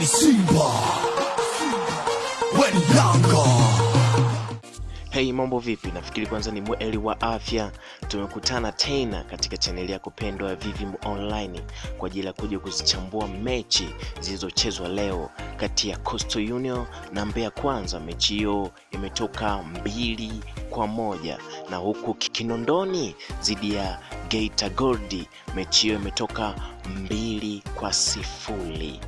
Weni Simba, weni Yanga. Hey, mambo vipi? Nafikiri kwanza ni mweli wa afya. Tumekutana tena katika chaneli yako pendwa ya Vivim Online kwa ajili ya kuja kuzichambua mechi zilizochezwa leo kati ya Coastal Union na Mbeya Kwanza. Mechi hiyo imetoka mbili kwa moja na huku Kinondoni dhidi ya Geita Gold mechi hiyo imetoka mbili kwa sifuri.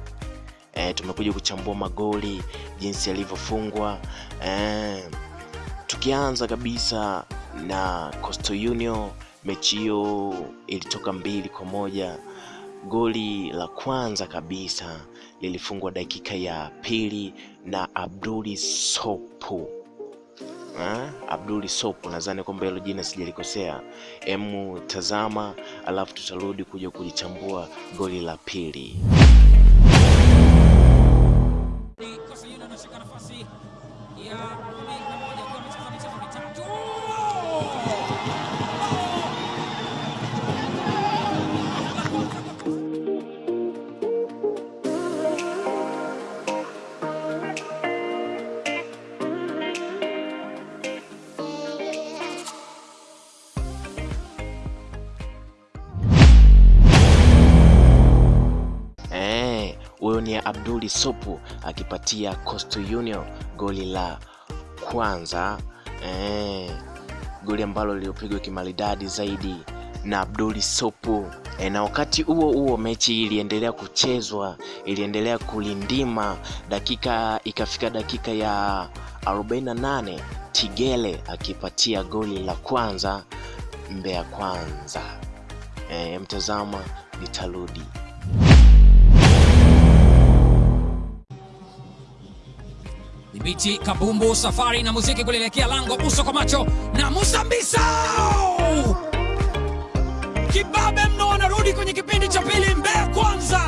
E, tumekuja kuchambua magoli jinsi yalivyofungwa e, tukianza kabisa na Coastal Union, mechi hiyo ilitoka mbili kwa moja. Goli la kwanza kabisa lilifungwa dakika ya pili na Abduli Sopu. Ha? Abduli Sopu, nadhani kwamba hilo jina sijalikosea. Emu tazama, alafu tutarudi kuja kulichambua goli la pili. Eh, huyo ni Abduli Sopu akipatia Coastal Union goli la kwanza eh, goli ambalo lilipigwa kimaridadi zaidi na Abduli Sopu e, na wakati huo huo mechi iliendelea kuchezwa, iliendelea kulindima, dakika ikafika dakika ya 48 Tigele akipatia goli la kwanza Mbeya Kwanza. Eh, mtazama nitarudi. Dhibiti kabumbu safari na muziki kulielekea lango uso kwa macho na Musa Mbisa. Kibabe mno wanarudi kwenye kipindi cha pili Mbeya Kwanza.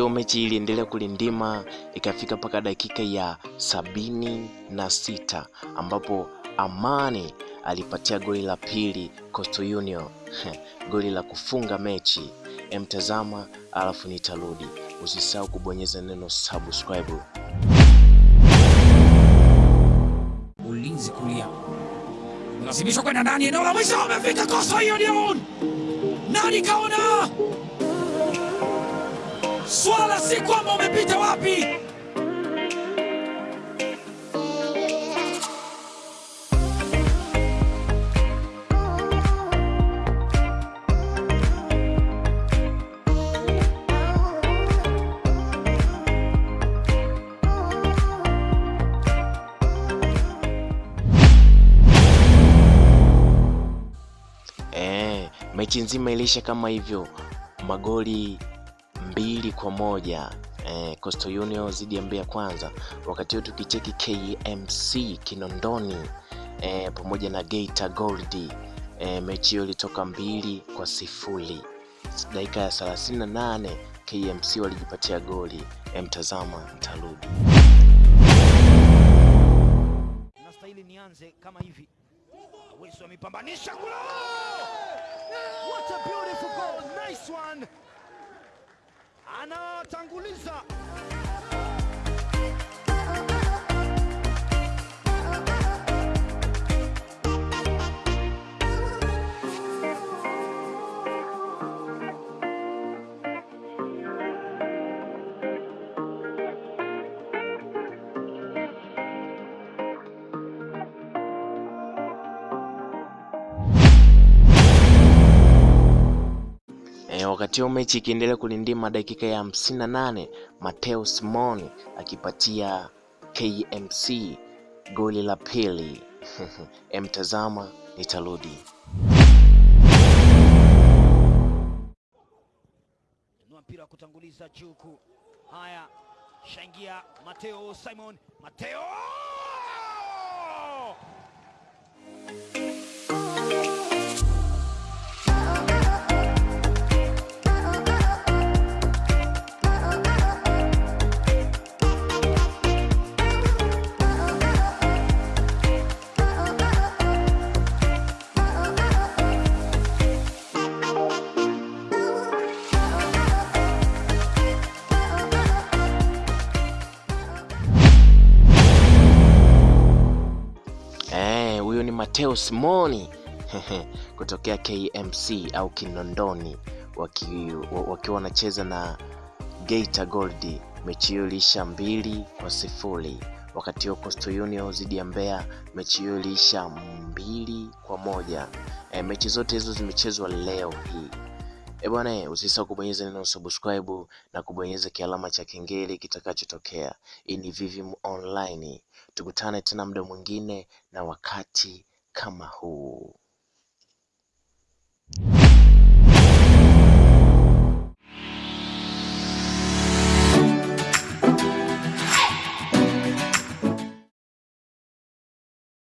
Huo mechi iliendelea kulindima ikafika mpaka dakika ya sabini na sita ambapo Amani alipatia goli la pili Coastal Union goli la kufunga mechi. Emtazama alafu nitarudi. Usisahau kubonyeza neno subscribe. Ulinzi kulia lazimishwa kwenda ndani, eneo la mwisho amefika Coastal Union. Nani kaona? Swala si kwamba umepita wapi, E, mechi nzima iliisha kama hivyo, magoli mbili kwa moja eh, Coastal Union dhidi ya Mbeya Kwanza. Wakati huo tukicheki KMC Kinondoni eh, pamoja na Geita Gold eh, mechi hiyo ilitoka mbili kwa sifuri. Dakika ya 38 KMC walijipatia goli. Eh, mtazama mtarudi. nastahili nianze kama hivi. Wilson amepambanisha! What a beautiful goal, nice one! Anatanguliza wakati huo mechi ikiendelea kulindima dakika ya 58 Mateo simon akipatia KMC goli la pili. Emtazama nitarudi. mpira wa kutanguliza juku. Haya, shaingia Mateo Simon, Mateo Mateo Simoni kutokea KMC au Kinondoni wakiwa waki wanacheza na Geita Gold. Mechi hiyo iliisha mbili kwa sifuri wakati huo Coastal Union dhidi ya Mbeya mechi hiyo iliisha mbili kwa moja. E, mechi zote hizo zimechezwa leo hii. E bwana, usisahau kubonyeza neno subscribe na kubonyeza kialama cha kengele kitakachotokea. Hii ni Vivim Online, tukutane tena muda mwingine na wakati kama huu.